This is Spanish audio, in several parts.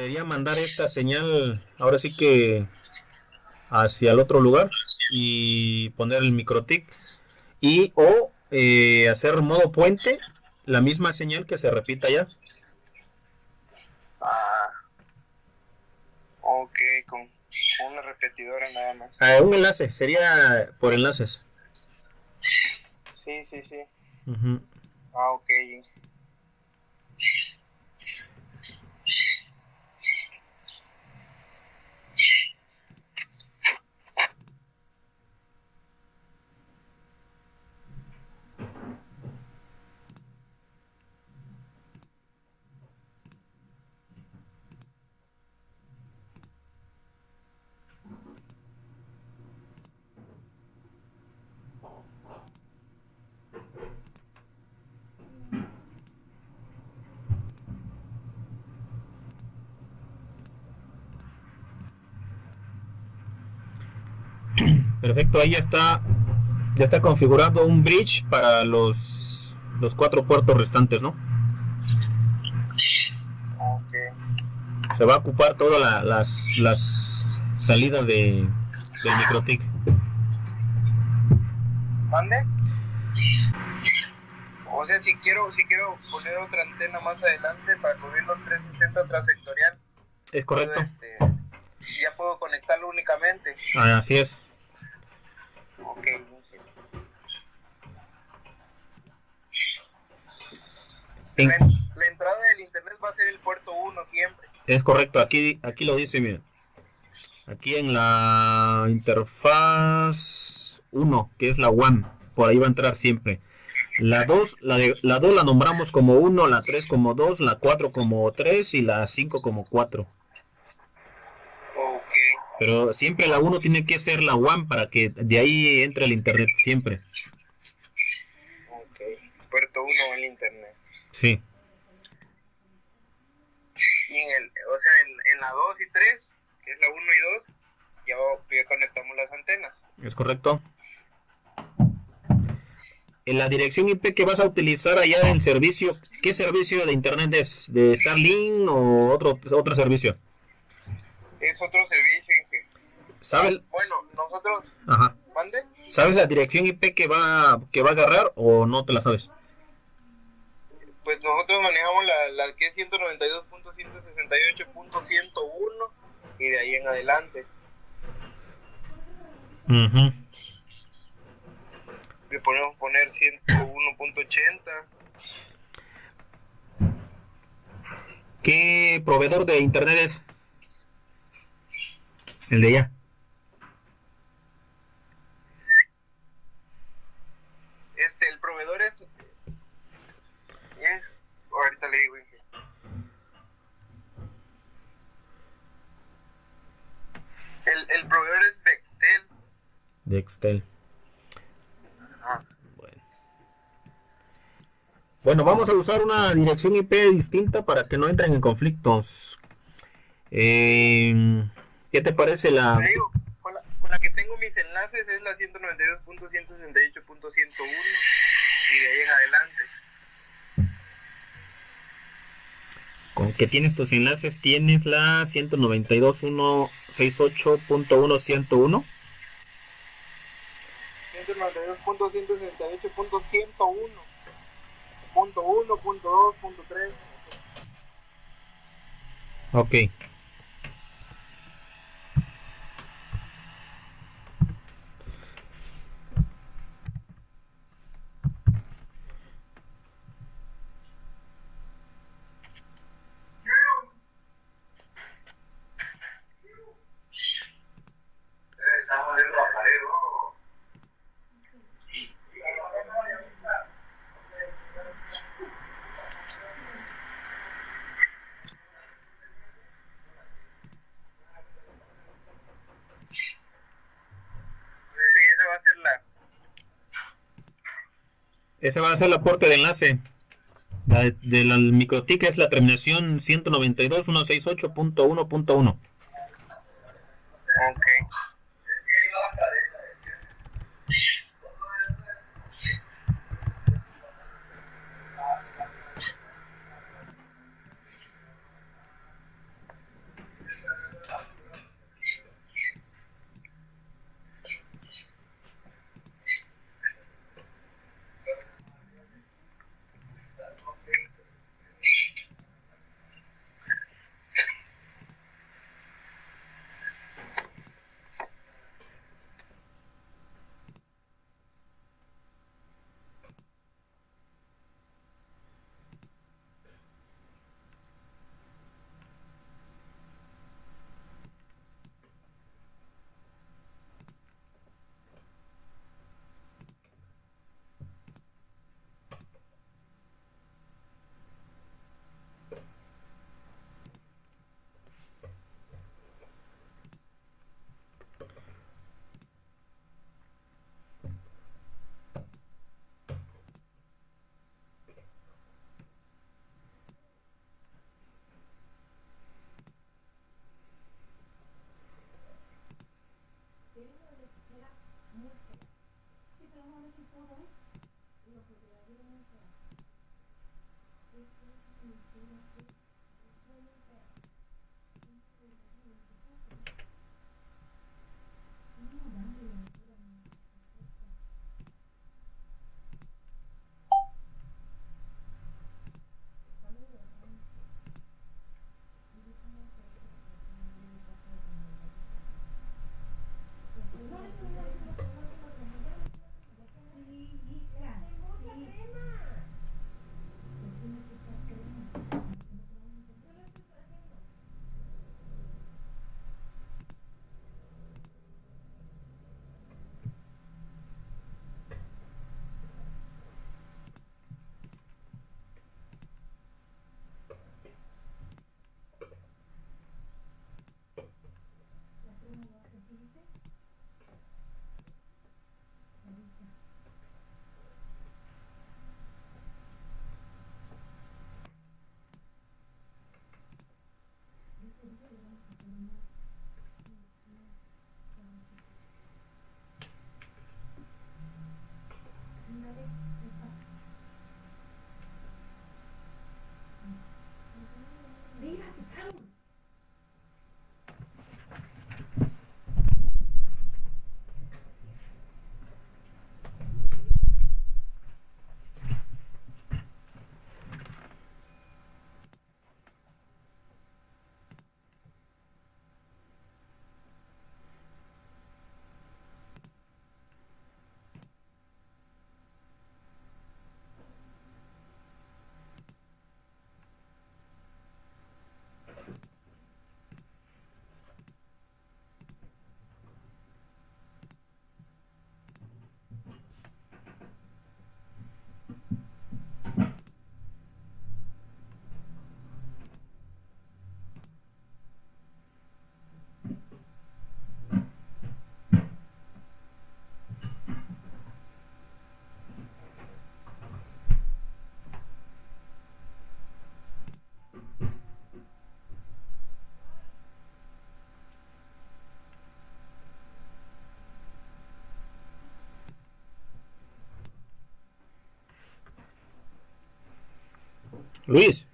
sería mandar esta señal, ahora sí que hacia el otro lugar y poner el microtic y o eh, hacer modo puente, la misma señal que se repita ya. Ah. Ok, con, una repetidora nada más. Ah, un enlace, sería por enlaces. Sí, sí, sí. Ah, ok. Perfecto, ahí ya está ya está configurado un bridge para los los cuatro puertos restantes, ¿no? Se va a ocupar todas las, las salidas de, del microtic. ¿Mande? O sea, si quiero, si quiero poner otra antena más adelante para cubrir los 360 transectorial. Es correcto. Este, ya puedo conectarlo únicamente. Ah, así es. Ok, la, la, entrada del internet va a ser el puerto 1 siempre. Es correcto, aquí, aquí lo dice, miren. Aquí en la interfaz 1, que es la WAN, por ahí va a entrar siempre. La 2 la, de, la, 2 la nombramos como 1, la 3 como 2, la 4 como 3 y la 5 como 4. Pero siempre la 1 tiene que ser la WAN para que de ahí entre el internet siempre. Ok, puerto 1 el internet. Sí. Y en el, o sea, en, en la 2 y 3, que es la 1 y 2, ya, ya conectamos las antenas. Es correcto. En la dirección IP que vas a utilizar allá en el servicio, ¿qué servicio de internet es? ¿De Starlink o otro, otro servicio? Es otro servicio ¿Sabes? Bueno, nosotros. Ajá. ¿Mande? ¿Sabes la dirección IP que va, que va a agarrar o no te la sabes? Pues nosotros manejamos la, la que es 192.168.101 y de ahí en adelante. Uh Le podemos poner 101.80. ¿Qué proveedor de internet es? El de allá. Este, el proveedor es. es ahorita le digo. El, el proveedor es Dextel. Dextel. Ajá. Bueno. Bueno, vamos a usar una dirección IP distinta para que no entren en conflictos. Eh, ¿Qué te parece la...? Te digo, con, la, con la que tengo mis enlaces es la 192.168.101 y de ahí en adelante. Con que tienes tus enlaces, tienes la 192.168.1.101. 192.168.101. Punto 1, punto 2, punto 3. Ok. Ese va a ser el aporte de enlace. La de, de la microtic es la terminación 192.168.1.1. Thank you. Luis.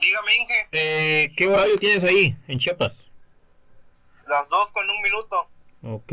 Dígame, Inge. Eh, ¿Qué horario tienes ahí en Chiapas? Las dos con un minuto. Ok.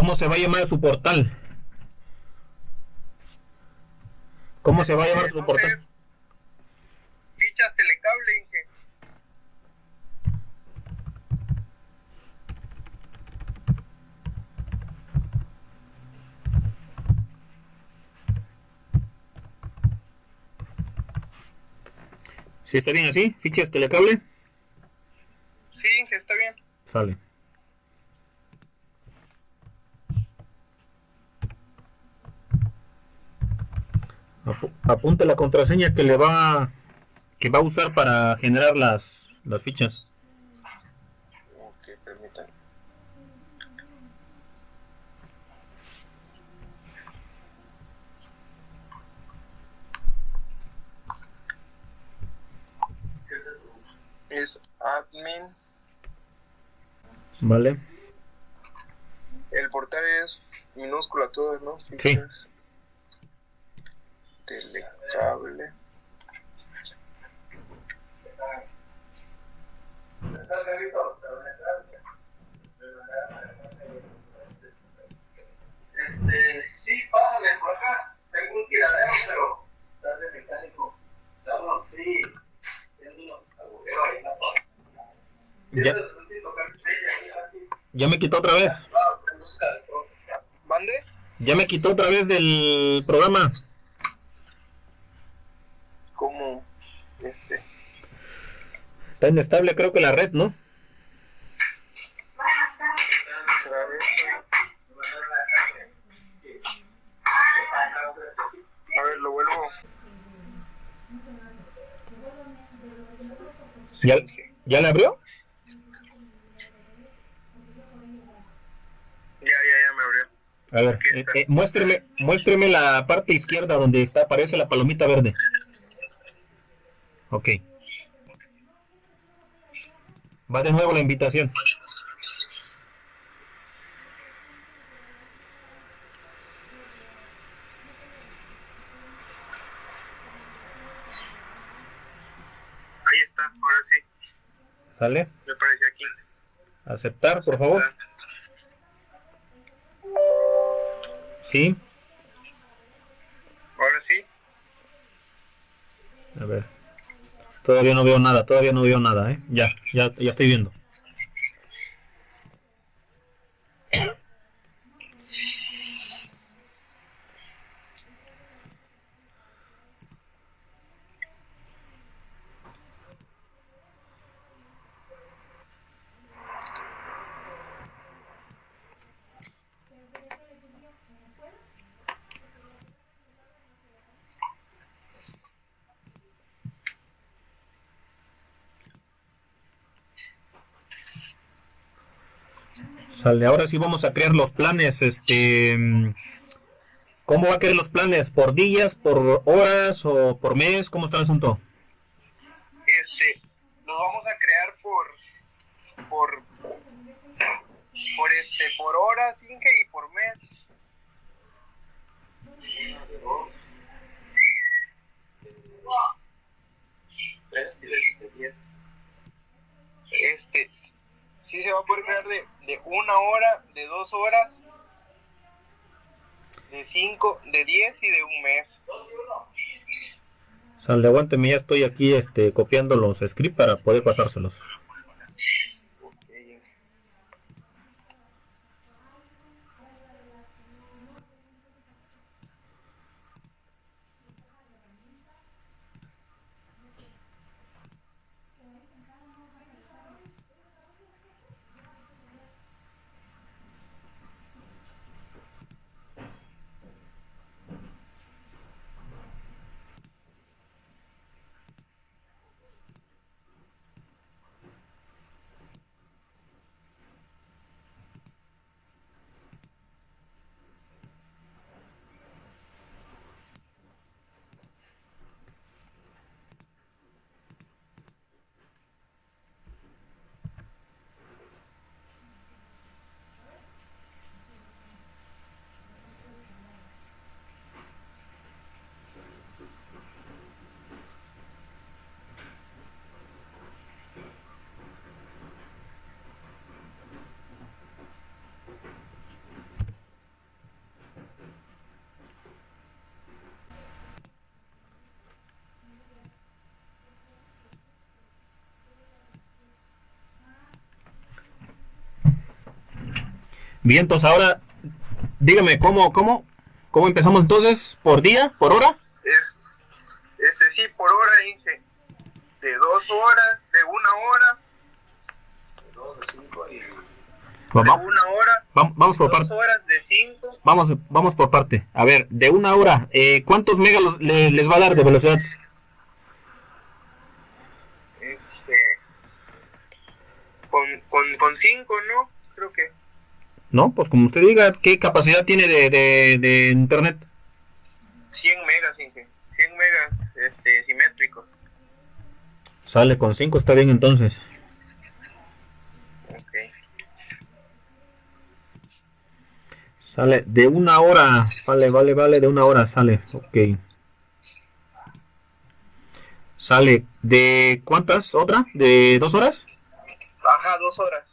¿Cómo se va a llamar su portal? ¿Cómo se va a llamar su portal? Fichas telecable, Inge. ¿Sí está bien así? ¿Fichas telecable? Sí, Inge, está bien. Sale. Apunte la contraseña que le va que va a usar para generar las, las fichas. Ok, permítanme. Es admin. ¿Vale? El portal es minúscula todo, ¿no? Sí. Telecable. Este, sí, pásale por acá. Tengo un tiradero, pero está de mecánico. Estamos, sí, haciendo unos agujeros ahí en la puerta. Ya, ya me quitó otra vez. El pro. ¿Mande? Ya me quitó otra vez del programa. ¿Cómo? Este. Está inestable creo que la red, ¿no? A ver, lo vuelvo. ¿Ya, ya le abrió? Ya, ya, ya me abrió. A ver, eh, eh, muéstreme, muéstreme la parte izquierda donde está aparece la palomita verde. Ok. Va de nuevo la invitación. Ahí está, ahora sí. ¿Sale? Me apareció aquí. Aceptar, por favor. Sí. Ahora sí. A ver. Todavía no veo nada, todavía no veo nada, ¿eh? Ya, ya, ya estoy viendo. Sale, ahora sí vamos a crear los planes, este... ¿Cómo va a querer los planes? ¿Por días, por horas o por mes? ¿Cómo está el asunto? Este, los vamos a crear por, por, por este, por horas, Inge, y por mes. Este, sí se va a poder crear de, de una hora, de dos horas, de cinco, de diez y de un mes. Sale, aguánteme, ya estoy aquí este, copiando los scripts para poder pasárselos. Bien, entonces ahora dígame cómo, cómo, cómo empezamos entonces, por día, por hora. Es, este sí, por hora, Inge. De dos horas, de una hora, De 2 a 5 y. de Va- una hora, va- vamos por dos parte. horas, de cinco. Vamos, vamos por parte. A ver, de una hora, eh, ¿cuántos megas los- le- les va a dar de velocidad? Este. Con, con, con cinco, ¿no? Creo que. No, pues como usted diga, ¿qué capacidad tiene de, de, de internet? 100 megas, Inge. 100 megas este, simétricos. Sale con 5, está bien entonces. Ok. Sale de una hora. Vale, vale, vale, de una hora sale. Ok. Sale de cuántas? ¿Otra? ¿De dos horas? Ajá, dos horas.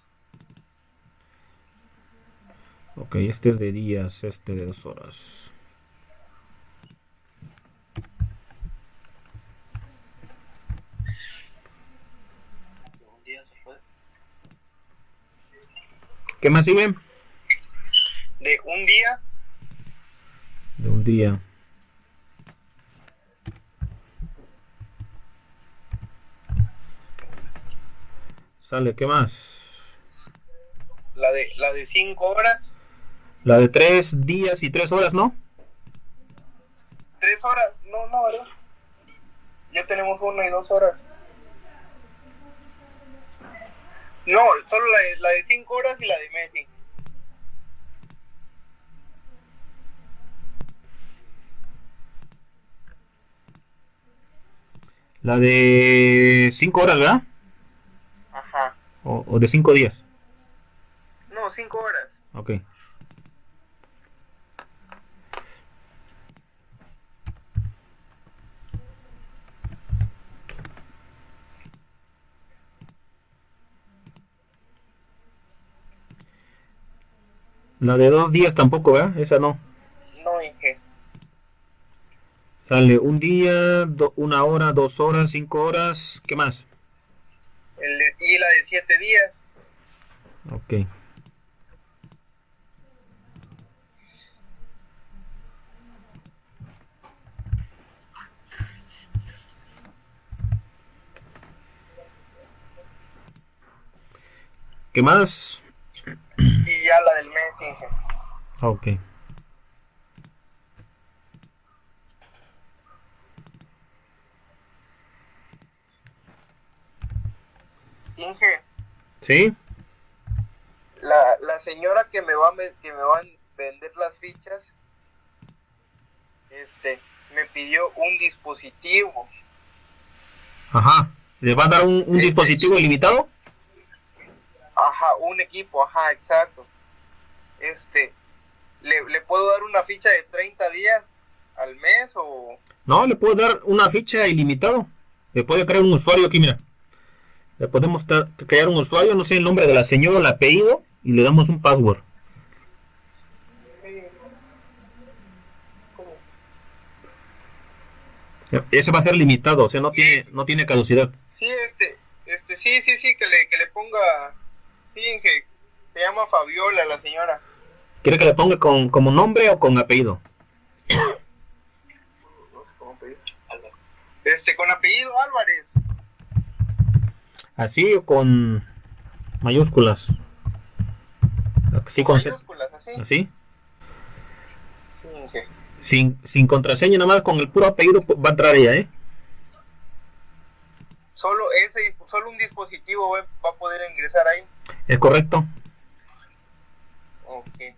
Ok, este es de días, este de dos horas. ¿Qué más sigue? De un día, De un día. Sale, ¿qué más? la de, la de cinco horas, La de tres días y tres horas, ¿no? tres horas. No, no, ¿verdad? Ya tenemos una y dos horas. No, solo la de, la de cinco horas y la de Messi. La de cinco horas, ¿verdad? Ajá. O, o de cinco días. No, cinco horas. Ok. La de dos días tampoco, ¿verdad? Esa no. No, Inge. Sale un día, do- una hora, dos horas, cinco horas. ¿Qué más? El de- y la de siete días. Ok. ¿Qué más? Y ya la Inge. Ok. Inge, ¿Sí? la, la señora que me va a que me van a vender las fichas, este, me pidió un dispositivo. Ajá. ¿Le va a dar un, un Este. dispositivo ilimitado? Ajá, un equipo, ajá, exacto. Este, ¿le, le puedo dar una ficha de 30 días al mes o...? No, le puedo dar una ficha ilimitado. Le puede crear un usuario aquí, mira. Le podemos crear un usuario, no sé el nombre de la señora, el apellido, y le damos un password. Ese va a ser limitado, o sea, no tiene, no tiene caducidad. Sí, este, este, sí, sí, sí, que le, que le ponga... Sí, Inge, se llama Fabiola la señora. ¿Quiere que le ponga con, como nombre o con apellido? Este, con apellido Álvarez. Así o con mayúsculas. Así con mayúsculas, así. Así. Sí. Sin, sin contraseña, nada más con el puro apellido va a entrar ella, ¿eh? Solo ese, solo un dispositivo va va a poder ingresar ahí. Es correcto. Ok.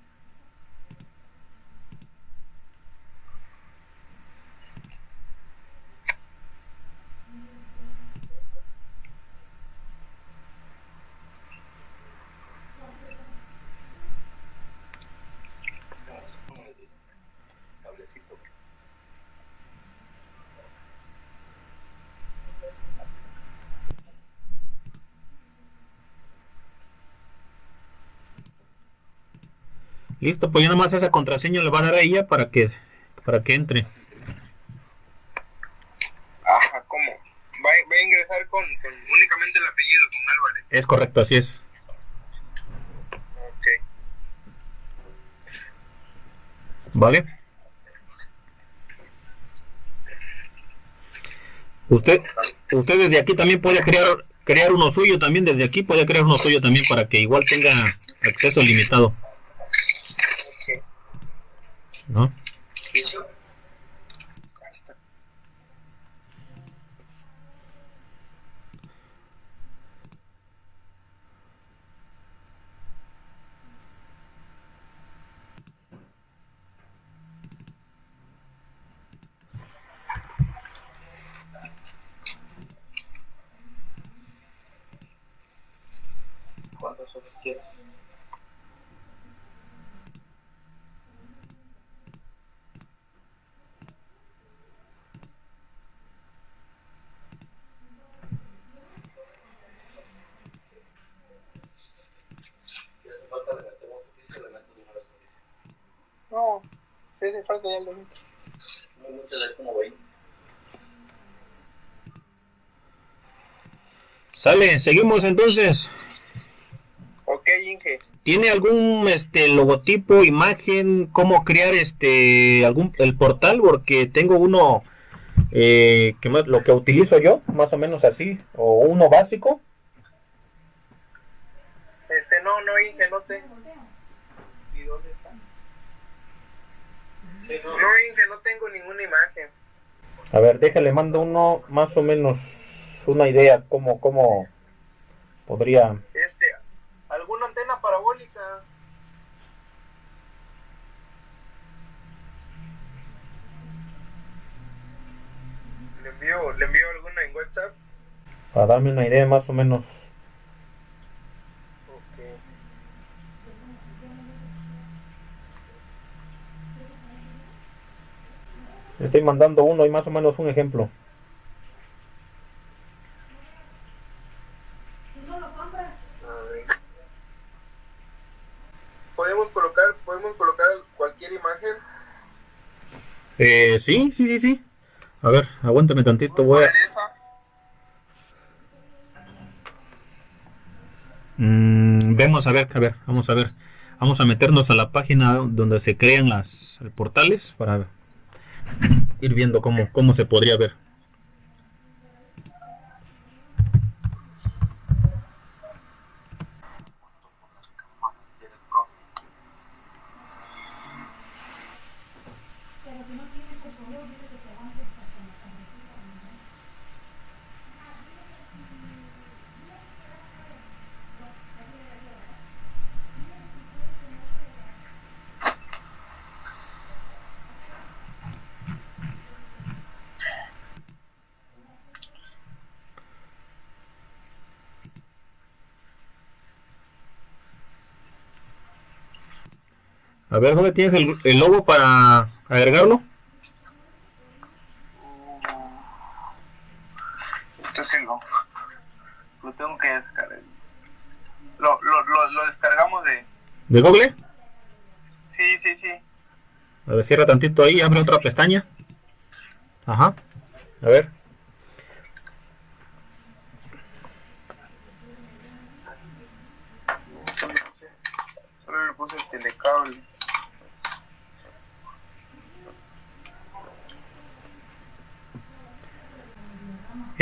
Listo, pues ya nada más esa contraseña le va a dar a ella para que, para que entre. Ajá, ¿cómo? Va, va a ingresar con, con únicamente el apellido, con Álvarez. Es correcto, así es. Ok. ¿Vale? Usted, usted desde aquí también puede crear crear uno suyo también desde aquí puede crear uno suyo también para que igual tenga acceso limitado. ¿No? Falta ya lo meto. No mucho, hay como 20. Sale, seguimos entonces. Ok, Inge. ¿Tiene algún este logotipo, imagen, cómo crear este algún el portal? Porque tengo uno eh, que más- lo que utilizo yo, más o menos así, o uno básico. Este, no, no, Inge, no tengo. ¿Y dónde está? Sí, no, Inge, no tengo ninguna imagen. A ver, déjale, mando uno más o menos una idea cómo cómo podría. Este, ¿alguna antena parabólica? Le envío, le envío alguna en WhatsApp. para darme una idea más o menos. Estoy mandando uno y más o menos un ejemplo. Ver. Podemos colocar, podemos colocar cualquier imagen. Eh, sí, sí, sí, sí. A ver, aguántame tantito, voy a... Mm, vemos a ver, a ver, vamos a ver. Vamos a meternos a la página donde se crean las portales para ir viendo cómo, cómo se podría ver. A ver, ¿dónde tienes el, el logo para agregarlo? Este es el logo. Lo tengo que descargar. Lo, lo, lo, lo descargamos de. ¿De Google? Sí, sí, sí. A ver, cierra tantito ahí, abre otra pestaña. Ajá. A ver. Solo le puse el telecable.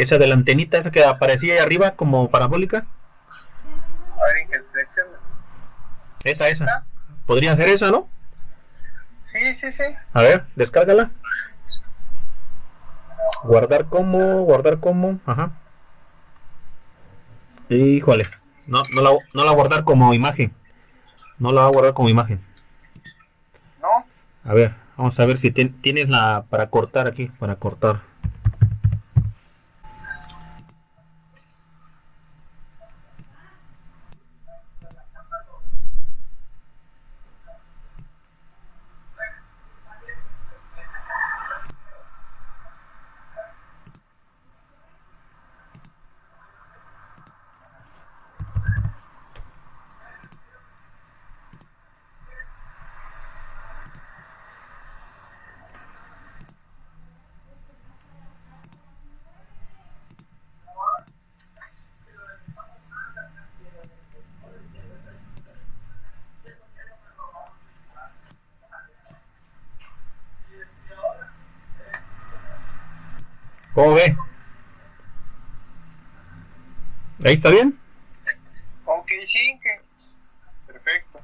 Esa de la antenita, esa que aparecía ahí arriba como parabólica. A ver, selecciona. Esa, esa. Podría ser esa, ¿no? Sí, sí, sí. A ver, descárgala. Guardar como, guardar como, ajá. Híjole, no, no la, no la guardar como imagen. No la voy a guardar como imagen. ¿No? A ver, vamos a ver si tien- tienes la para cortar aquí, para cortar. ¿Cómo ve? ¿Ahí está bien? Ok, sí. Perfecto.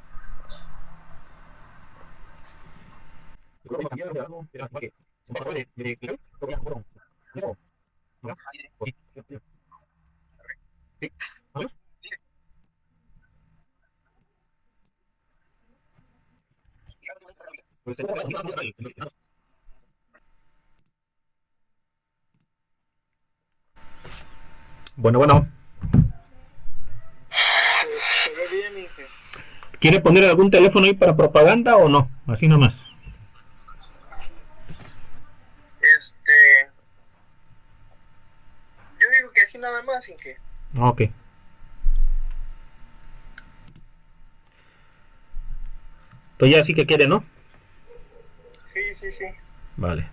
Bueno, bueno. ¿Quiere poner algún teléfono ahí para propaganda o no? Así nomás. Este. Yo digo que así nada más, Inge. Ok. Pues ya sí que quiere, ¿no? Sí, sí, sí. Vale.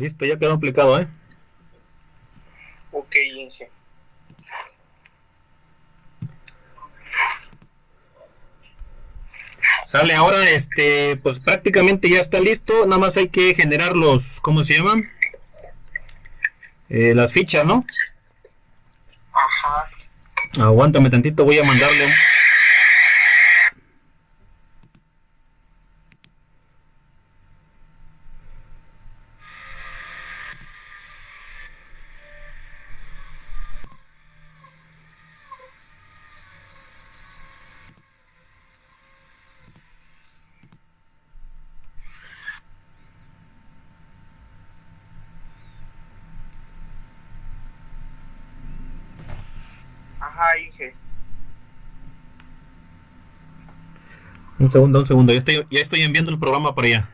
Listo, ya quedó aplicado, ¿eh? Ok, Inge. Sale ahora, este, pues prácticamente ya está listo. Nada más hay que generar los, ¿cómo se llaman? Eh, las fichas, ¿no? Ajá. Aguántame tantito, voy a mandarle. Un segundo, un segundo. Ya estoy, ya estoy enviando el programa para allá.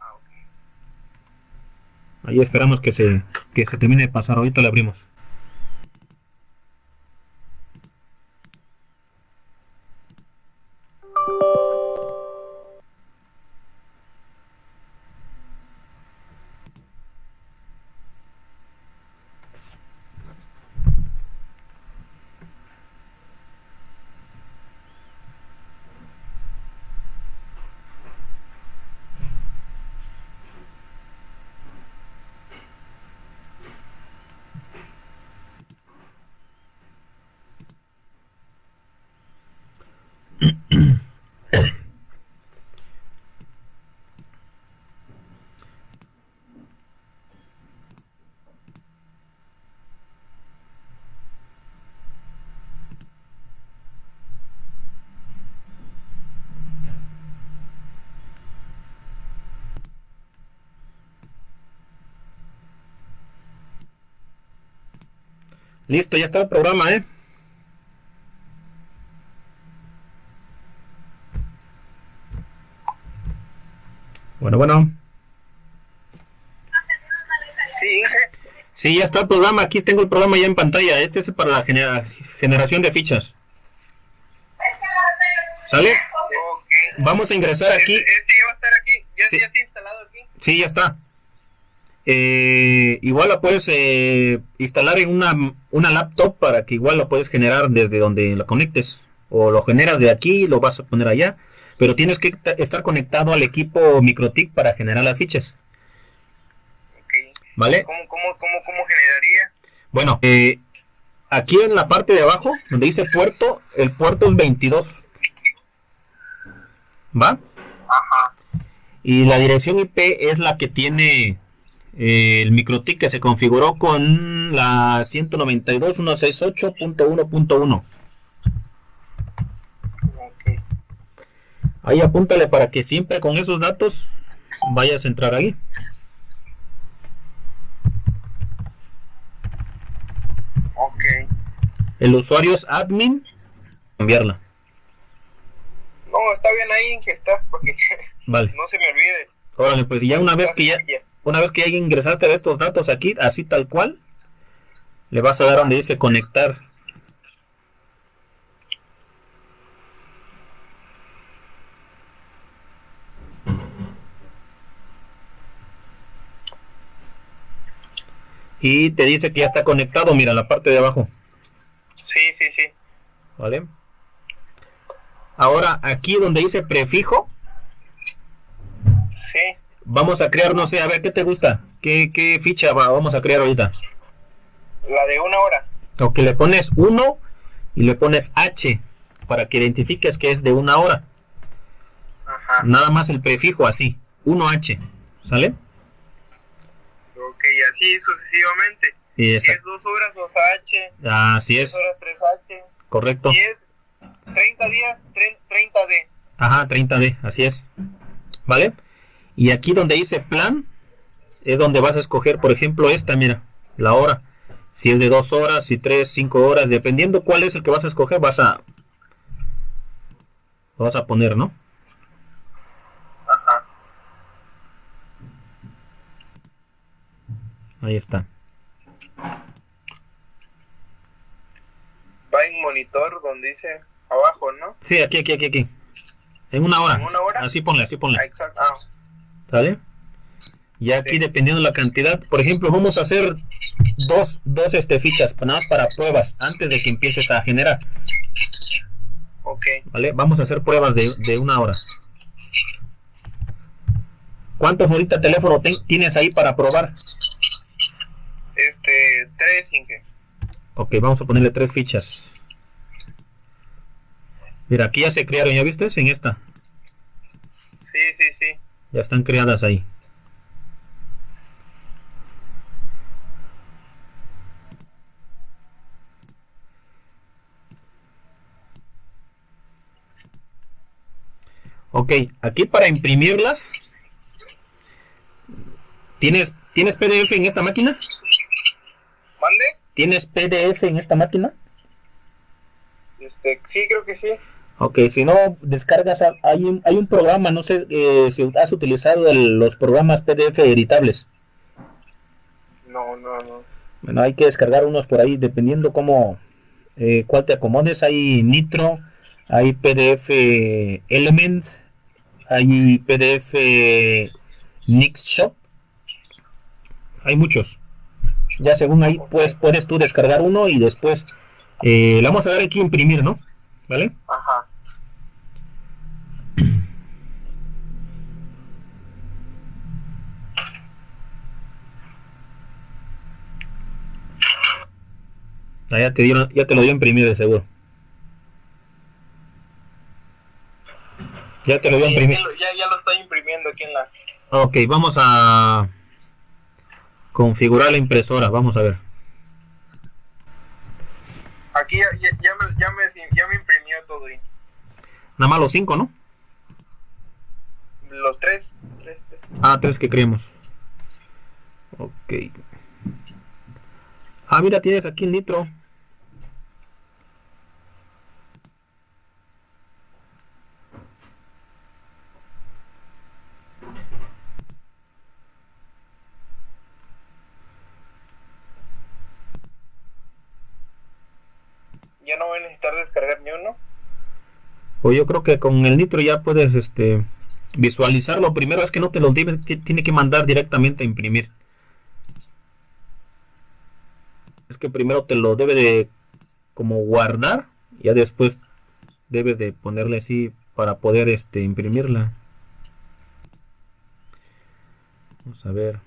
Ah. Ahí esperamos que se, que se termine de pasar. Ahorita le abrimos. Listo, ya está el programa, ¿eh? Bueno, bueno. Sí. Sí, ya está el programa. Aquí tengo el programa ya en pantalla. Este es para la genera- generación de fichas. ¿Sale? Vamos a ingresar aquí. Este, este ya va a estar aquí. Ya, Sí. ya está instalado aquí. Sí, ya está. Eh, igual la puedes eh, instalar en una, una laptop para que igual la puedes generar desde donde la conectes. O lo generas de aquí y lo vas a poner allá. Pero tienes que ta- estar conectado al equipo MicroTik para generar las fichas. ¿Vale? ¿Cómo, cómo, cómo, cómo generaría? Bueno, eh, aquí en la parte de abajo, donde dice puerto, el puerto es 22. ¿Va? Ajá. Y la dirección IP es la que tiene el MicroTik que se configuró con la 192.168.1.1. Ok. Ahí apúntale para que siempre con esos datos vayas a entrar ahí. Ok. El usuario es admin. Cambiarla. No, está bien ahí, Inge, está. Porque Vale. no se me olvide. Órale, pues ya una vez que Ya. Una vez que ya ingresaste estos datos aquí, así tal cual, le vas a dar donde dice conectar. Y te dice que ya está conectado, mira la parte de abajo, Sí, sí, sí. ¿vale? Ahora aquí donde dice prefijo. Vamos a crear, no sé, a ver qué te gusta, qué, qué ficha va- vamos a crear ahorita. La de una hora. O que le pones 1 y le pones H para que identifiques que es de una hora. Ajá. Nada más el prefijo así, 1H. ¿Sale? Ok, así sucesivamente. Esa- es dos horas, 2H. Así Dos es, horas, 3H. correcto. Si es 30 días, 30D. Ajá, 30D, así es. ¿Vale? Y aquí donde dice plan, es donde vas a escoger, por ejemplo, esta, mira, la hora. Si es de dos horas, si tres, cinco horas, dependiendo cuál es el que vas a escoger, vas a... Lo vas a poner, ¿no? Ajá. Ahí está. Va en monitor donde dice abajo, ¿no? Sí, aquí, aquí, aquí, aquí. En una hora. ¿En una hora? Así ponle, así ponle. Ah, exacto. Ah, ¿Sale? Y aquí dependiendo de la cantidad, por ejemplo, vamos a hacer dos, dos este, fichas, nada para pruebas, antes de que empieces a generar, ok. ¿vale? Vamos a hacer pruebas de, de una hora. ¿Cuántos ahorita teléfono ten- tienes ahí para probar? Este, tres, Inge. Ok, vamos a ponerle tres fichas. Mira, aquí ya se crearon, ¿ya viste? En esta. Sí, sí, sí. Ya están creadas ahí. Ok, aquí para imprimirlas. ¿Tienes, ¿Tienes PDF en esta máquina? ¿Mande? ¿Tienes PDF en esta máquina? Este, sí, creo que sí. Ok, si no, descargas, hay un, hay un programa, no sé eh, si has utilizado el- los programas PDF editables. No, no, no. Bueno, hay que descargar unos por ahí, dependiendo cómo, eh, cuál te acomodes. Hay Nitro, hay PDF Element, hay PDF Nixshop. Hay muchos. Ya según ahí, pues puedes tú descargar uno y después eh, le vamos a dar aquí imprimir, ¿no? ¿Vale? Ajá. Ah, ya te dieron, ya te lo dio a imprimir de seguro. Ya te lo dio Sí, imprimir. ya, lo- ya, lo estoy imprimiendo aquí en la... Ok, vamos a configurar la impresora. Vamos a ver. Aquí ya, ya, ya me, ya, me, ya me imprimió todo ahí. Nada más los cinco, ¿no? Los tres. Tres, tres. Ah, tres que creemos. Ok. Ah, mira, tienes aquí el nitro. Ya no voy a necesitar descargar ni uno. Pues yo creo que con el Nitro ya puedes este visualizarlo. Primero es que no te lo que, tiene que mandar directamente a imprimir. Es que primero te lo debe de como guardar, ya después debes de ponerle así para poder este imprimirla. Vamos a ver.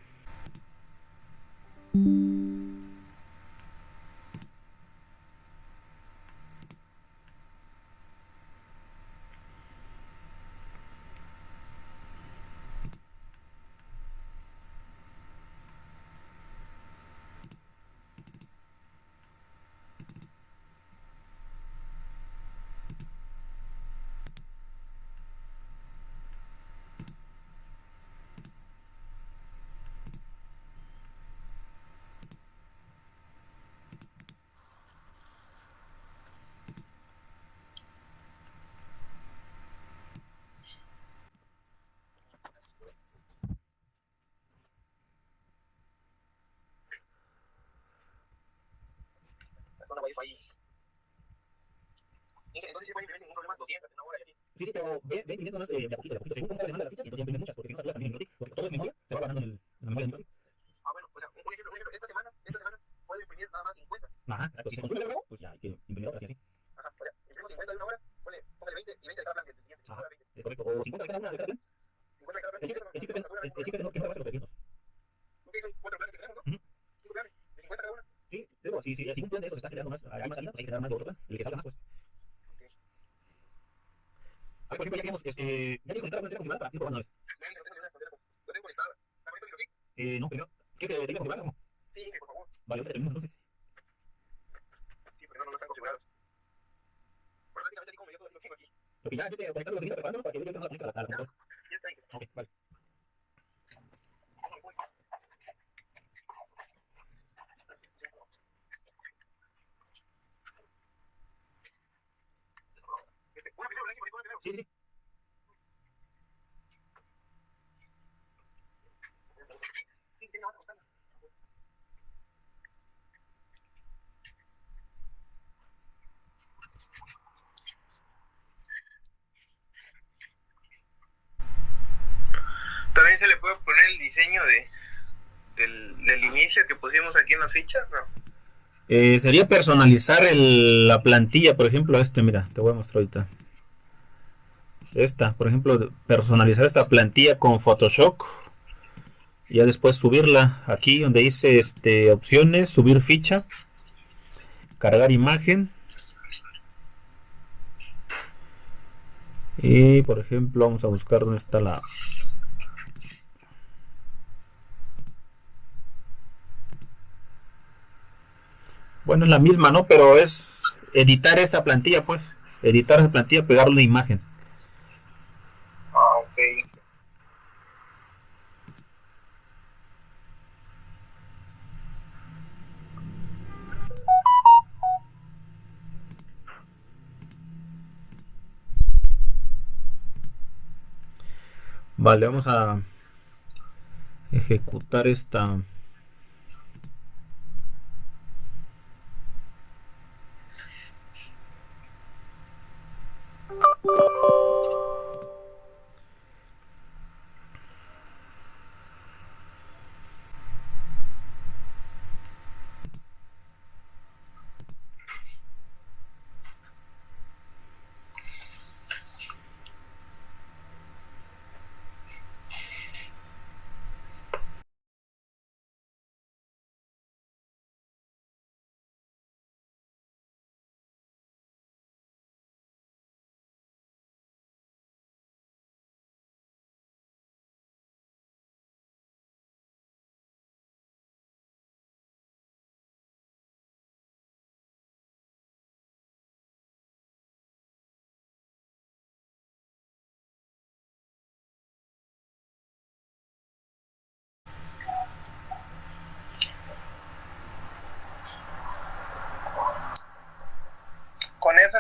Zona Wi-Fi. Entonces sí puede imprimir sin ningún problema 200 en una hora y así. Sí, sí, pero ve, ve imprimiendo de, de a poquito, de a poquito. Según cómo se demanda las fichas, entonces imprimes muchas, porque si no saturas también el Microtik, porque todo es memoria, se va guardando en, el, en la memoria del Microtik. Ah, bueno, o sea, un ejemplo, un ejemplo, esta semana, esta semana puedo imprimir nada más 50. Ajá, exacto. Si se consume luego, pues ya hay que imprimir otras y así. Ajá, o sea, imprimo 50 de una hora, ponle, póngale 20 y 20 de cada plan del siguiente. Ajá. Ahora 20. Es correcto. O 50 de cada una de cada plan. 50 de cada plan. El chiste, el es que no- el- el que no, que los 300. Ok, son cuatro planes que tenemos, ¿no? Ujú. Cinco planes, de 50 cada una. Sí, digo, si, si, si un plan de esos está generando más, hay más salida, pues hay que generar más de otro plan. El que salga más, pues. Ok. Ah, por ejemplo, ya este, ya una antena configurada para ir probando lo tengo, tengo, tengo. Eh, no, primero, ¿qué que tenga configurada? ¿Cómo? Sí, por favor. Vale, ahorita terminamos entonces. Sí, pero no, no están configurados. Bueno, prácticamente así como yo todo lo tengo aquí. Porque ya yo te los preparándolos para que yo no la conecte a la, computadora. Ok, vale. Vamos, voy. Este, una primero, Inge, una primero. Sí, sí. También se le puede poner el diseño de del, del inicio que pusimos aquí en las fichas, ¿no? Eh, sería personalizar el- la plantilla, por ejemplo, este, mira, te voy a mostrar ahorita. Esta, por ejemplo, personalizar esta plantilla con Photoshop. Y ya después subirla aquí donde dice este, opciones, subir ficha, cargar imagen. Y por ejemplo, vamos a buscar dónde está la, Bueno, es la misma, ¿no? Pero es editar esta plantilla, pues. Editar esa plantilla, pegarle una imagen. Vale, vamos a ejecutar esta.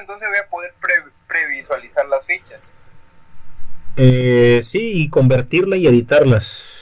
Entonces voy a poder pre- previsualizar las fichas. Eh, sí, y convertirla y editarlas.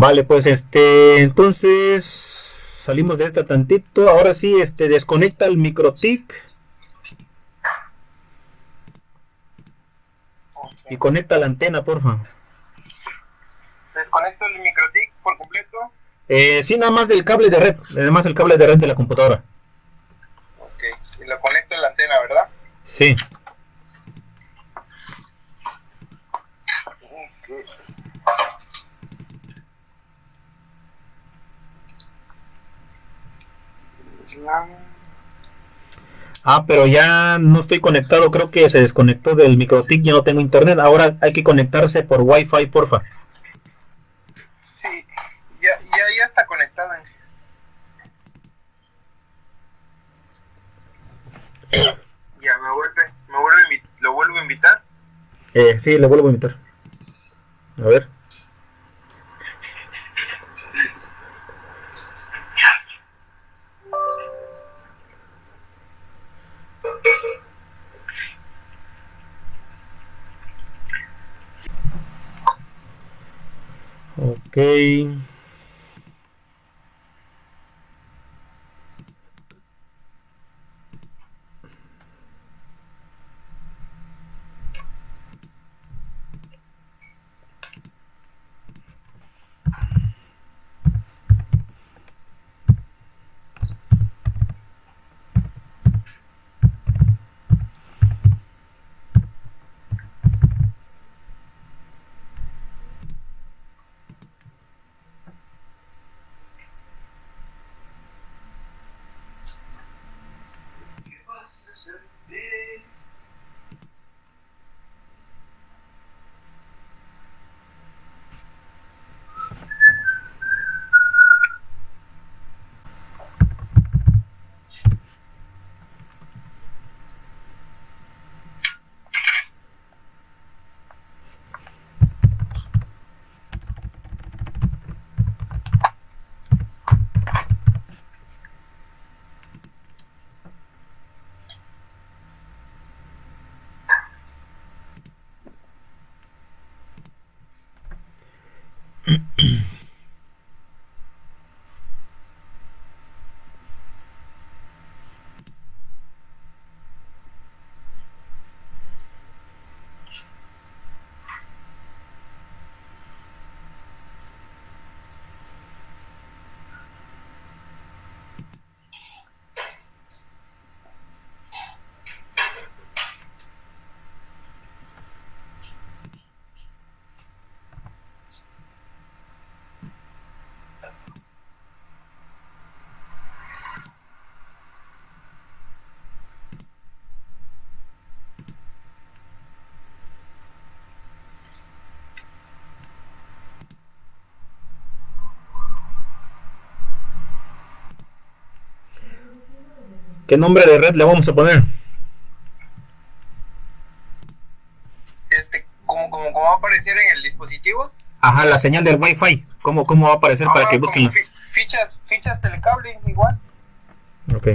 Vale, pues este, entonces salimos de esta tantito. Ahora sí, este, desconecta el microtic y conecta la antena, porfa. Desconecto el microtic por completo. Eh, sí, nada más del cable de red, nada más el cable de red de la computadora. Ok. Y lo conecto en la antena, ¿verdad? Sí. Ah, pero ya no estoy conectado, creo que se desconectó del microtic, ya no tengo internet. Ahora hay que conectarse por Wi-Fi, porfa. Sí, ya, ya, ya está conectado. Ya, me vuelve, me vuelve lo vuelvo a invitar. Eh, sí, le vuelvo a invitar. A ver. Ok. mm ¿Qué nombre de red le vamos a poner? Este, como, como, como va a aparecer en el dispositivo. Ajá, la señal del Wi-Fi. ¿Cómo, cómo va a aparecer para Ah, que como busquen fichas, fichas telecable igual. Ok.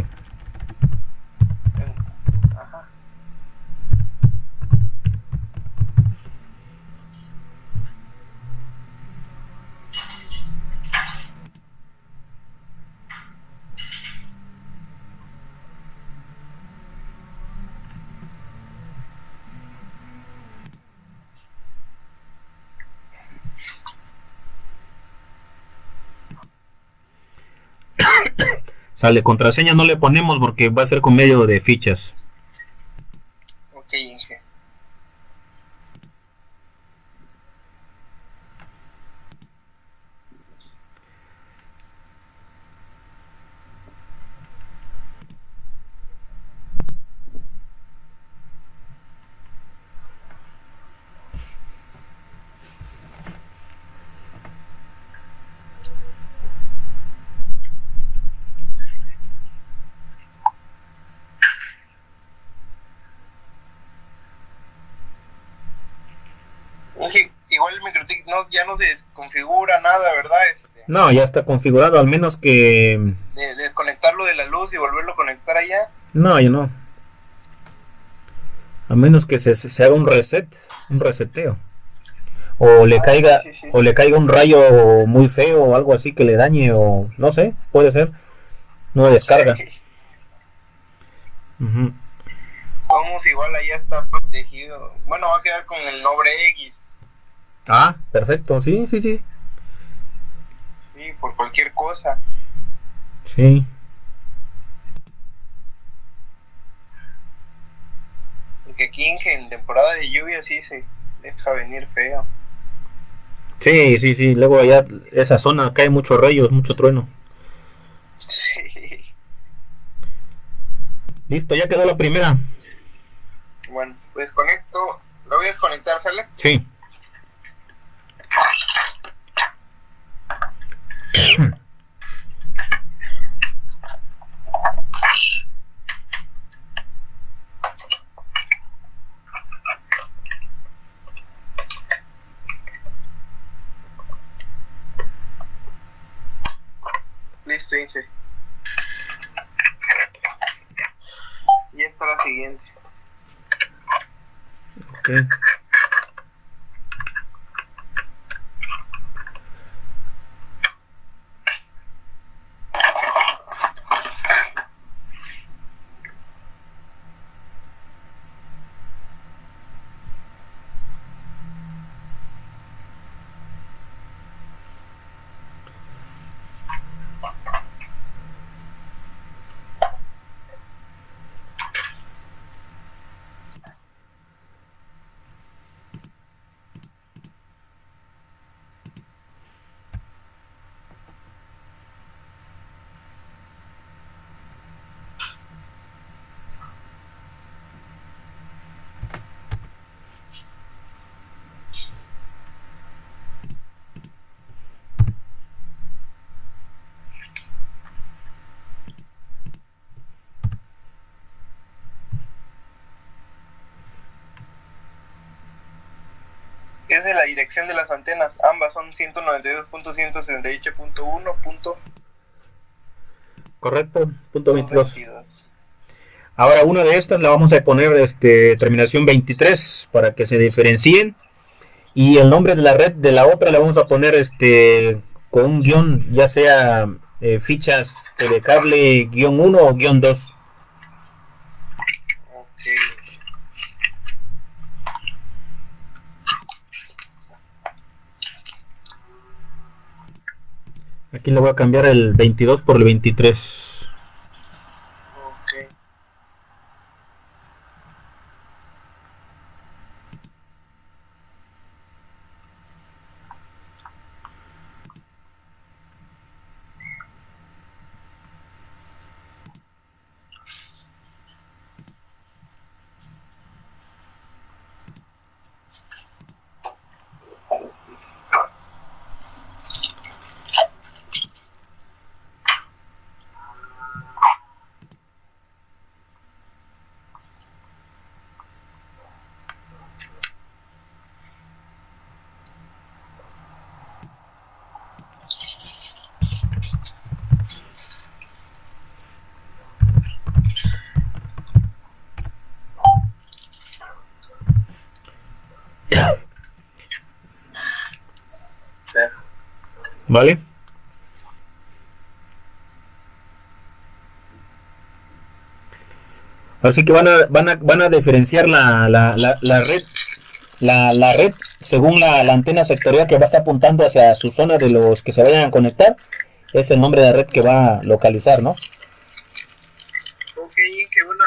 Ajá. Sale, contraseña no le ponemos porque va a ser con medio de fichas. Ok, Inge. Inge, igual el MikroTik no, ya no se desconfigura nada, ¿verdad? Este, No, ya está configurado, al menos que... de, de desconectarlo de la luz y volverlo a conectar allá. No, ya no. A menos que se, se haga un reset, un reseteo. o le caiga sí, sí. o le caiga un rayo muy feo o algo así que le dañe o no sé, puede ser. No descarga. Vamos, igual ahí está protegido. Bueno, va a quedar con el nombre X. Ah, perfecto, sí, sí, sí. Sí, por cualquier cosa. Sí. Porque aquí en, temporada de lluvia sí se deja venir feo. Sí, sí, sí. Luego allá esa zona cae muchos rayos, mucho trueno. Sí. Listo, ya quedó la primera. Bueno, desconecto. Lo voy a desconectar, ¿sale? Sí. Listo, Inge. Y esta la siguiente. Ok. Es de la dirección de las antenas. Ambas son 192.168.1. punto Correcto, punto 22. 22. Ahora una de estas la vamos a poner este terminación 23 para que se diferencien y el nombre de la red de la otra la vamos a poner este con un guion, ya sea eh, fichas de cable guion 1 o guion 2. Ok. Aquí le voy a cambiar el 22 por el 23. Ok. ¿Vale? Así que van a, van a, van a diferenciar la, la, la, la red la, la red según la, la antena sectorial que va a estar apuntando hacia su zona de los que se vayan a conectar es el nombre de la red que va a localizar, ¿no? Ok, que una,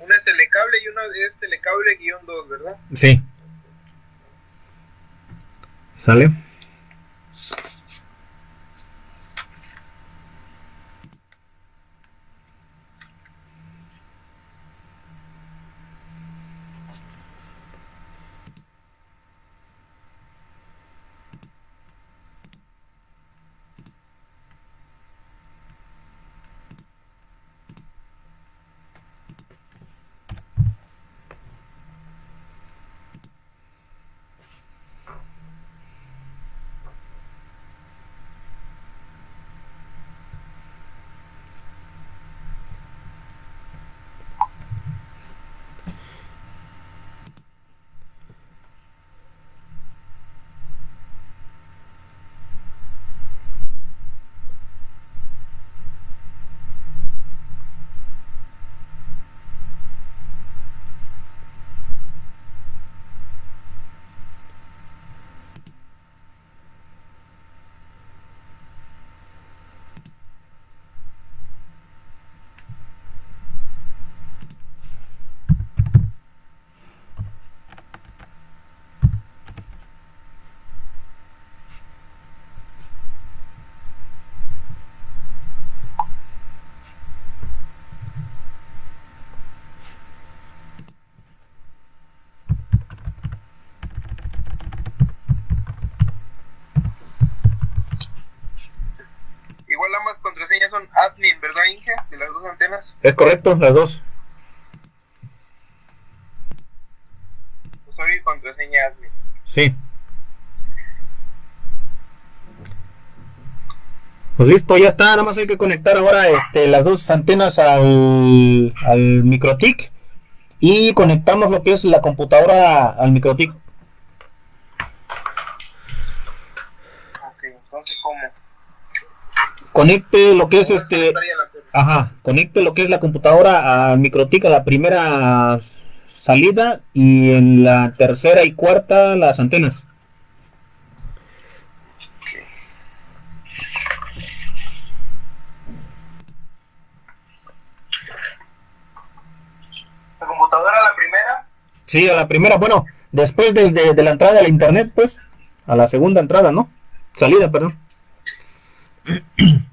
una es telecable y una es telecable guion 2, ¿verdad? Sí. ¿Sale? Antenas. Es correcto, las dos. Usuario y contraseña admin. Sí. Pues listo, ya está, nada más hay que conectar ahora este, las dos antenas al, al MikroTik y conectamos lo que es la computadora al MikroTik. Ok, entonces, ¿cómo? Conecte lo que es este, la. Ajá, conecte lo que es la computadora al MikroTik a la primera salida y en la tercera y cuarta las antenas. La computadora, la primera. Sí, a la primera, bueno, después de, de- de la entrada a la internet, pues, a la segunda entrada, ¿no? Salida, perdón.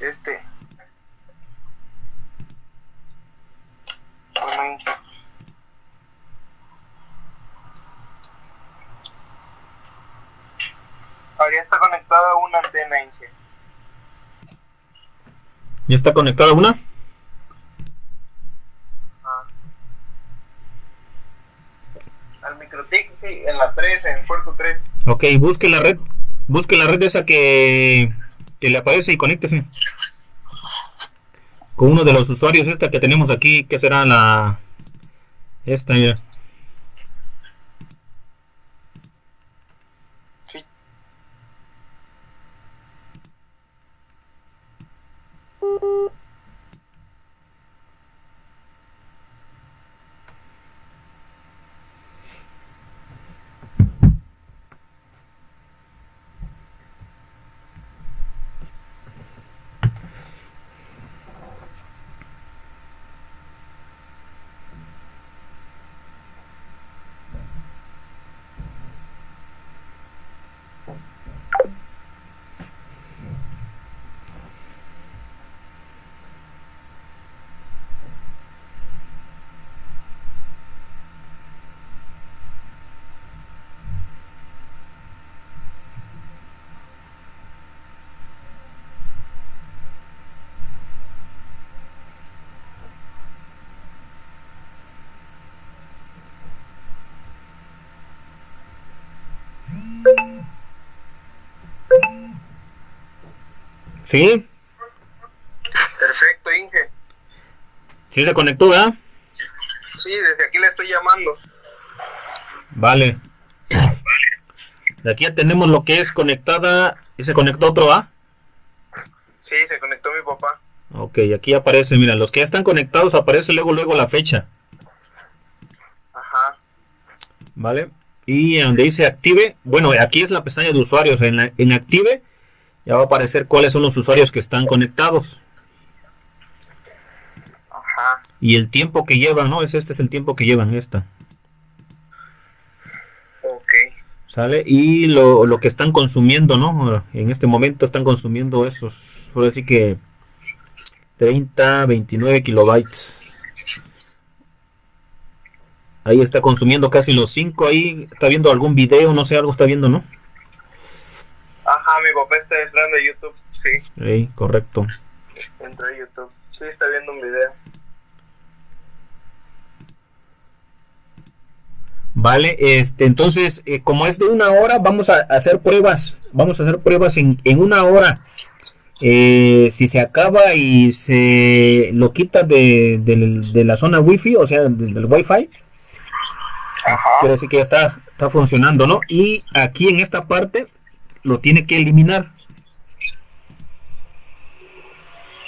Este. Bueno, Inge. Ahora ya está conectada una antena, Inge. ¿Ya está conectada una? Ah. Al microtic, sí, en la 3, en puerto 3. Ok, busque la red, busque la red esa que, que le aparece y conéctese. Con uno de los usuarios esta que tenemos aquí, que será la... Esta, mira. ¿Sí? Perfecto, Inge. ¿Sí se conectó, verdad? Sí, desde aquí le estoy llamando. Vale. De aquí ya tenemos lo que es conectada y se conectó otro, ¿ah? Sí, se conectó mi papá. Ok, aquí aparece, mira, los que ya están conectados aparece luego luego la fecha, Ajá. ¿vale? Y donde dice active, bueno, aquí es la pestaña de usuarios, en, la- en active ya va a aparecer cuáles son los usuarios que están conectados Ajá. y el tiempo que llevan, ¿no? Es este es el tiempo que llevan esta, Ok. ¿sale? Y lo, lo que están consumiendo, ¿no? En este momento están consumiendo esos, por decir que 30, 29 kilobytes. Ahí está consumiendo casi los 5 ahí, está viendo algún video, no sé, algo está viendo, ¿no? Ajá, mi papá está entrando a YouTube. Sí, Ahí, correcto. entró a YouTube. Sí, está viendo un video. Vale, este, entonces, eh, como es de una hora, vamos a hacer pruebas. Vamos a hacer pruebas en, en una hora. Eh, si se acaba y se lo quita de, de la zona wifi, o sea, del, del wifi, Ajá. quiere decir que ya está, está funcionando, ¿no? Y aquí en esta parte lo tiene que eliminar.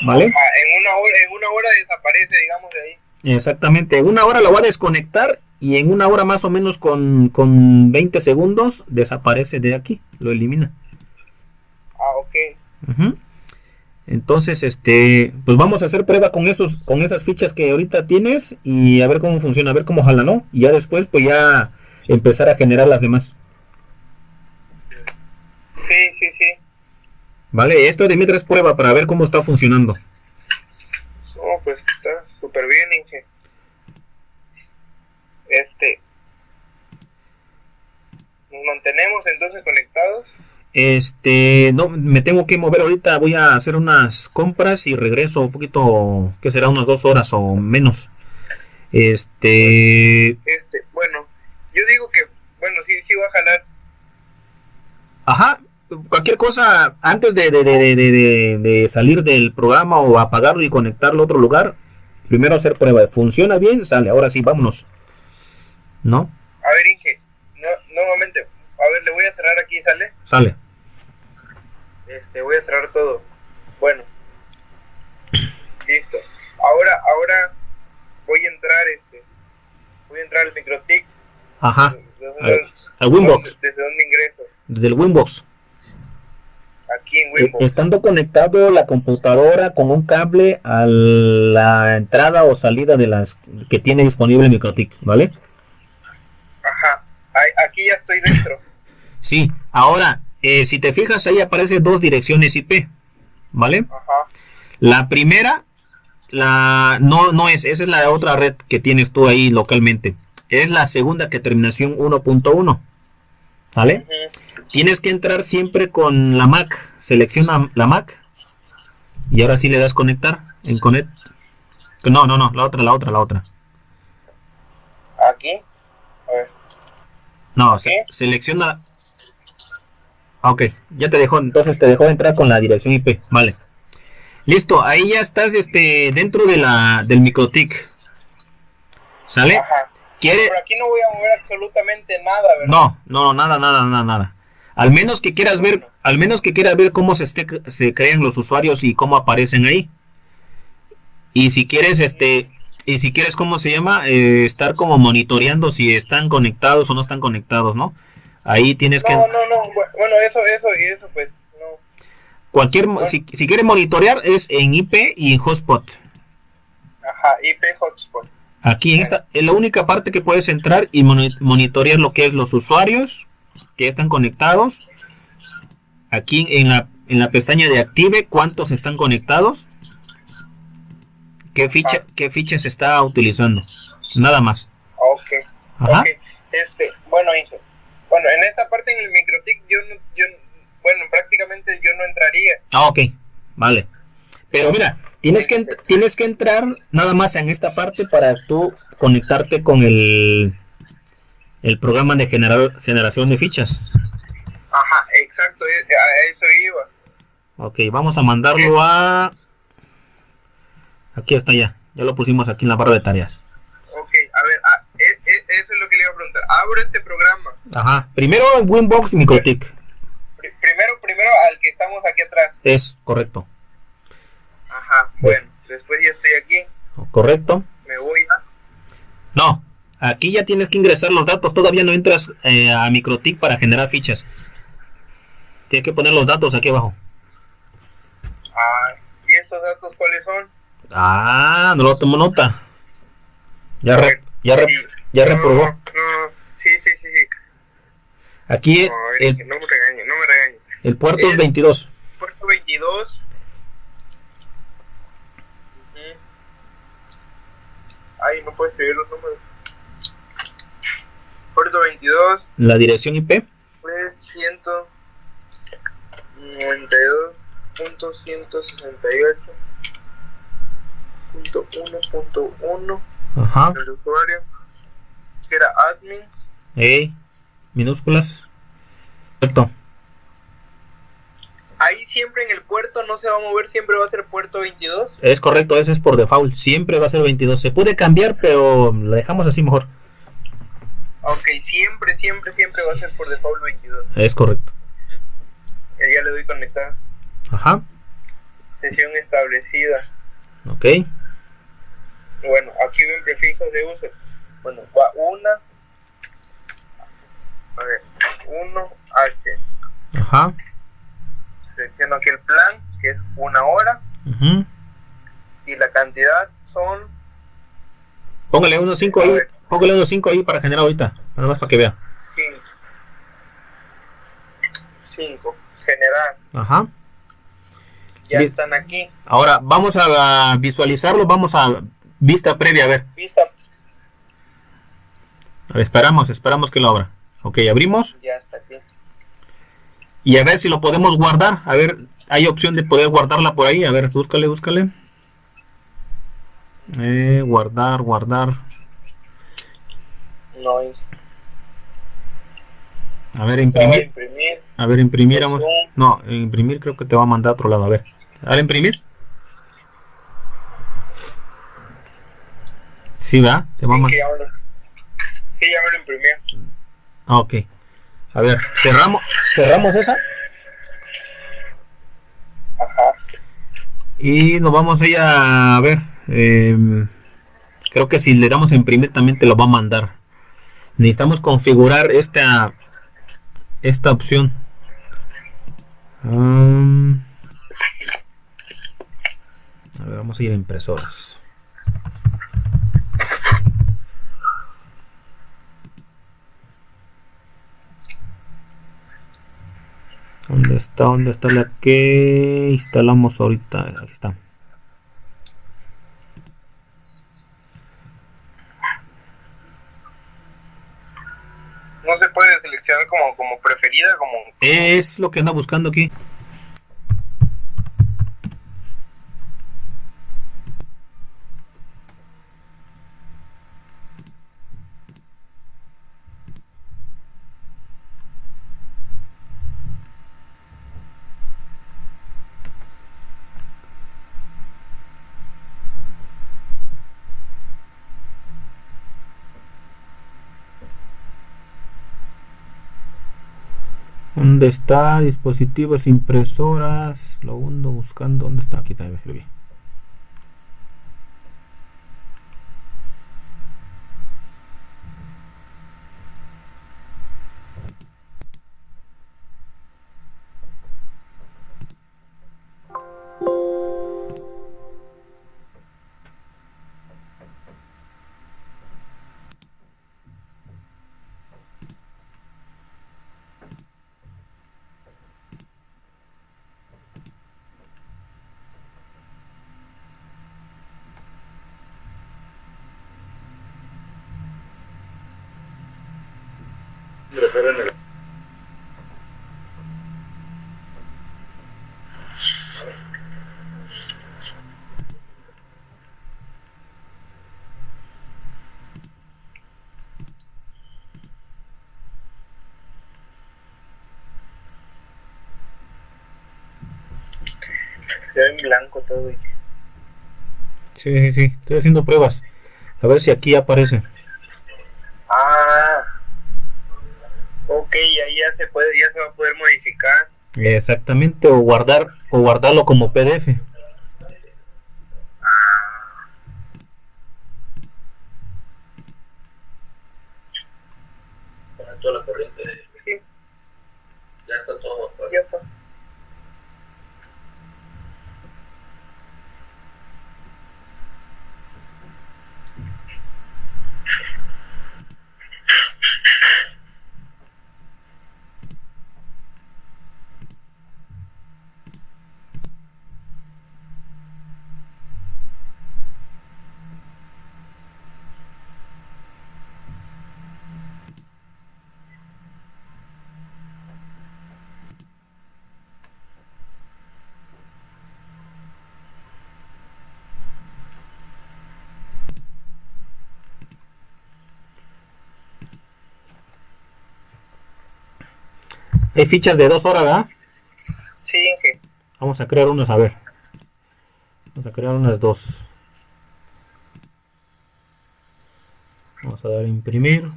¿Vale? Ah, en una hora, en una hora desaparece, digamos, de ahí. Exactamente, en una hora lo va a desconectar y en una hora más o menos con, con 20 segundos desaparece de aquí, lo elimina. Ah, ok. Entonces, este, pues vamos a hacer prueba con esos, con esas fichas que ahorita tienes y a ver cómo funciona, a ver cómo jala, ¿no? Y ya después, pues ya empezar a generar las demás. Sí, sí, sí. Vale, esto de mientras es prueba para ver cómo está funcionando. Oh, pues está súper bien, Inge. Este. Nos mantenemos entonces conectados. Este, no, me tengo que mover ahorita, voy a hacer unas compras y regreso un poquito, que será unas dos horas o menos. Este, Este, bueno, yo digo que, bueno, sí, sí va a jalar. ajá, cualquier cosa antes de, de, de, de, salir del programa o apagarlo y conectarlo a otro lugar, primero hacer prueba. ¿Funciona bien? Sale, ahora sí, vámonos. ¿No? A ver, Inge, no, nuevamente, a ver, le voy a cerrar aquí, ¿sale? Sale. Este, voy a cerrar todo. Bueno. Listo. Ahora, ahora voy a entrar, este, voy a entrar al microtic. Ajá, ¿Desde al, Winbox, ¿Desde dónde ingreso? desde el Winbox. Aquí en Eh. Estando conectado la computadora con un cable a la entrada o salida de las que tiene disponible MikroTik, ¿vale? Ajá. Aquí ya estoy dentro. Sí, ahora, eh, si te fijas ahí aparecen dos direcciones IP, ¿vale? Ajá. La primera, la no, no es, esa es la otra red que tienes tú ahí localmente. Es la segunda que terminación 1.1, ¿vale? Ujú. Tienes que entrar siempre con la Mac. Selecciona la Mac. Y ahora sí le das conectar. En connect. No, no, no. La otra, la otra, la otra. Aquí. A ver. No, se- selecciona. Ah, Ok, ya te dejó. Entonces te dejó entrar con la dirección IP. Vale. Listo, ahí ya estás este, dentro de la, del microtic. ¿Sale? Ajá. ¿Quiere? Por aquí no voy a mover absolutamente nada, ¿verdad? No, no, nada, nada, nada, nada. Al menos que quieras ver, al menos que quieras ver cómo se, crean los usuarios y cómo aparecen ahí. Y si quieres, este, y si quieres, ¿cómo se llama? Eh, estar como monitoreando si están conectados o no están conectados, ¿no? Ahí tienes que, No, no, no. bu- Bueno, eso, eso y eso, pues, no. cualquier, si, si quieres monitorear es en IP y en hotspot. Ajá, IP hotspot. Aquí en esta, es la única parte que puedes entrar y moni- monitorear lo que es los usuarios que están conectados. Aquí en la, en la pestaña de active, cuántos están conectados. ¿Qué ficha, qué ficha se está utilizando? Nada más. Ok. Ajá. Este, bueno, Inge. Bueno, en esta parte en el microtic yo no, yo, bueno, prácticamente yo no entraría. Ah, ok. Vale. Pero mira, tienes que, ent- tienes que entrar nada más en esta parte para tú conectarte con el, el programa de generar, generación de fichas. Ajá, exacto, e- a eso iba. Ok, vamos a mandarlo a... Aquí está ya. Ya lo pusimos aquí en la barra de tareas. Ok, a ver, ah, e- e- eso es lo que le iba a preguntar. Abro este programa. Ajá. Primero en Winbox MikroTik. Pri- primero, primero al que estamos aquí atrás. Es correcto. Ajá, Pues- bueno, después ya estoy aquí. Correcto. Me voy a... No. Aquí ya tienes que ingresar los datos. Todavía no entras eh, a MikroTik para generar fichas. Tienes que poner los datos aquí abajo. Ah, ¿y estos datos cuáles son? Ah, no lo tomo nota. Ya, re- ya, re- ya No, reprobó. No, sí, sí, sí, sí. Aquí No, el, no me regañe, no me regañe. el puerto es El- 22. Puerto 22. Ujú. Ay, no puedo escribir los números. Puerto 22 La dirección IP. fue 192.168.1.1 Ajá. el usuario que era admin ¿Eh? Minúsculas. Perfecto. Ahí siempre en el puerto no se va a mover, siempre va a ser puerto 22. Es correcto, ese es por default. Siempre va a ser 22. Se puede cambiar, pero lo dejamos así mejor. Ok, siempre, siempre, siempre va a ser por default 22. Es correcto. Eh, ya le doy conectar. Ajá. Sesión establecida. Ok. Bueno, aquí ven prefijos de uso. Bueno, va una. A ver, 1H. Ajá. Selecciono aquí el plan, que es una hora. ujú. Y la cantidad son. Póngale unos 5 ahí. Póngale unos 5 ahí para generar ahorita. Nada más para que vea. 5. 5. Generar. Ajá. Ya Bien. están aquí. Ahora vamos a visualizarlo. Vamos a vista previa. A ver. Vista. A ver, esperamos, esperamos que lo abra. Ok, abrimos. Ya está aquí. Y a ver si lo podemos guardar. A ver, hay opción de poder guardarla por ahí. A ver, búscale, búscale. Eh, guardar, guardar. No, A ver, va imprimir. imprimir. A ver, imprimir. vamos. No, imprimir creo que te va a mandar a otro lado. A ver. ¿Ahora imprimir? Sí, ¿verdad? Te va a Sí, man- que ya me lo, sí, ya me lo imprimió. Ah, ok. A ver, cerramos, cerramos esa Ajá. y nos vamos a ir a, a ver. em, creo que si le damos a imprimir también te lo va a mandar. Necesitamos configurar esta esta opción. Am, a ver, vamos a ir a impresoras. ¿Dónde está? ¿Dónde está la que instalamos ahorita? Aquí está. No se puede seleccionar como, como Es lo que anda buscando aquí. ¿Dónde está? Dispositivos, impresoras. Lo ando buscando. ¿Dónde está? Aquí también. se ve en blanco todo. y- Sí, sí, sí. Estoy haciendo pruebas. A ver si aquí aparece. Ah. Ok, ahí ya se puede, ya se va a poder modificar. Exactamente. O guardar o guardarlo como PDF. Ah. Conecto la corriente. Hay fichas de dos horas, ¿verdad? Sí, Inge. Vamos a crear unas, a ver. Vamos a crear unas dos. Vamos a dar a imprimir.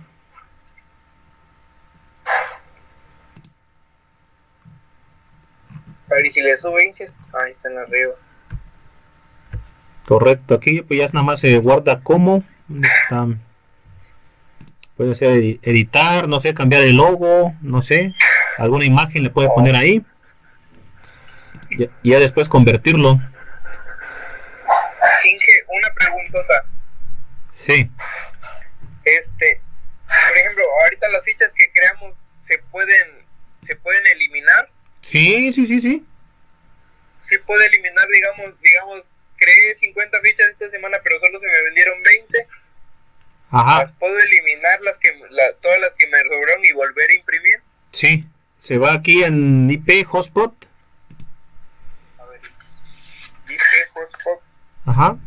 A ver, y si le sube Inge, ahí están arriba. Correcto, aquí pues ya nada más se guarda como. Puede ser edi- editar, no sé, cambiar el logo, no sé. Alguna imagen le puede poner ahí. Y ya después convertirlo. Inge, una preguntota. Sí. Este, por ejemplo, ahorita las fichas que creamos se pueden se pueden eliminar. Sí, sí, sí, sí. Sí puede eliminar, digamos, digamos, creé 50 fichas esta semana, pero solo se me vendieron 20. Ajá. Las puedo eliminar las que la- todas las que me sobraron y volver a imprimir. Sí. Se va aquí en IP hotspot. A ver. IP hotspot. Ajá.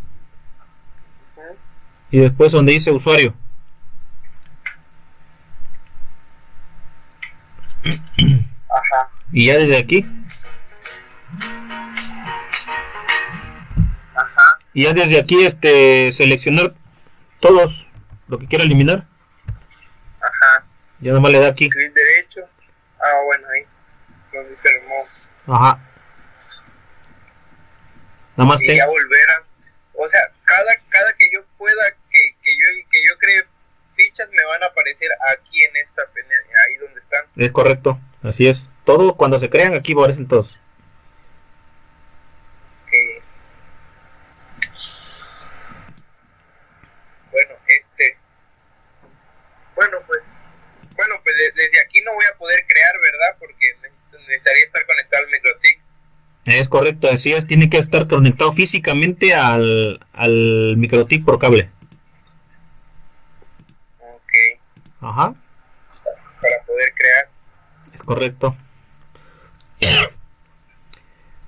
Y después donde dice usuario. Ajá. Y ya desde aquí. Ajá. Y ya desde aquí este seleccionar todos lo que quiera eliminar. Ajá. Ya nada más le da aquí. Clic derecho. Ah, bueno, ahí. Donde dice remove. Ajá. Nada más te. ya volver a o sea cada cada que yo pueda que, que yo que yo cree fichas me van a aparecer aquí en esta ahí donde están Es correcto. Así es. Todo cuando se crean aquí aparecen todos. que bueno este bueno pues bueno pues de- desde aquí no voy a poder crear verdad porque necesitaría estar conectado al microtik Es correcto. Así es. Tiene que estar conectado físicamente al, al microtip por cable. ok Ajá. para poder crear Es correcto.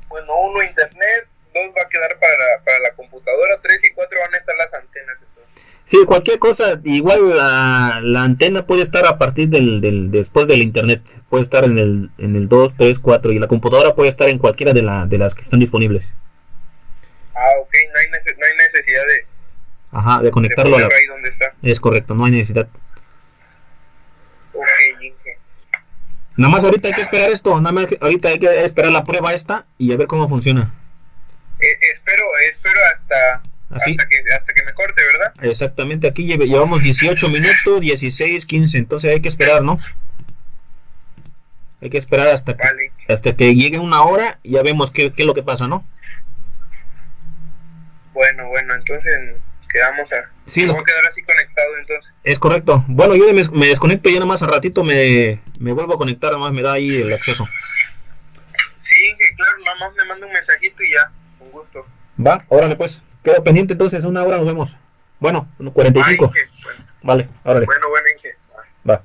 bueno uno internet dos va a quedar para, para la computadora tres y cuatro van a estar las antenas. Sí, cualquier cosa, igual la, la antena puede estar a partir del, del después del internet, puede estar en el en el 2, 3, 4 y la computadora puede estar en cualquiera de, la, de las que están disponibles. Ah, ok, no hay, no hay necesidad de, Ajá, de de conectarlo a la... ahí donde está. Es correcto, no hay necesidad. Ok, Inge. Nada más ahorita hay que esperar esto, nada más ahorita hay que esperar la prueba esta y a ver cómo funciona. Eh, espero, espero hasta, Así. hasta, que, hasta que me corte, ¿verdad? Exactamente, aquí llevamos 18 minutos, 16, 15, entonces hay que esperar, ¿no? Hay que esperar hasta que, hasta que llegue una hora y ya vemos qué, qué es lo que pasa, ¿no? Bueno, bueno, entonces quedamos a... Sí, quedar así conectado entonces. Es correcto. Bueno, yo me, desconecto ya nada más a ratito me, me vuelvo a conectar, nada más me da ahí el acceso. Sí, Inge, claro, nada más me manda un mensajito y ya, con gusto. Va, órale pues. Quedo pendiente entonces, una hora nos vemos. Bueno, 45. Bye, Inge. Bueno, Vale, órale. bueno, bueno, Inge. Va.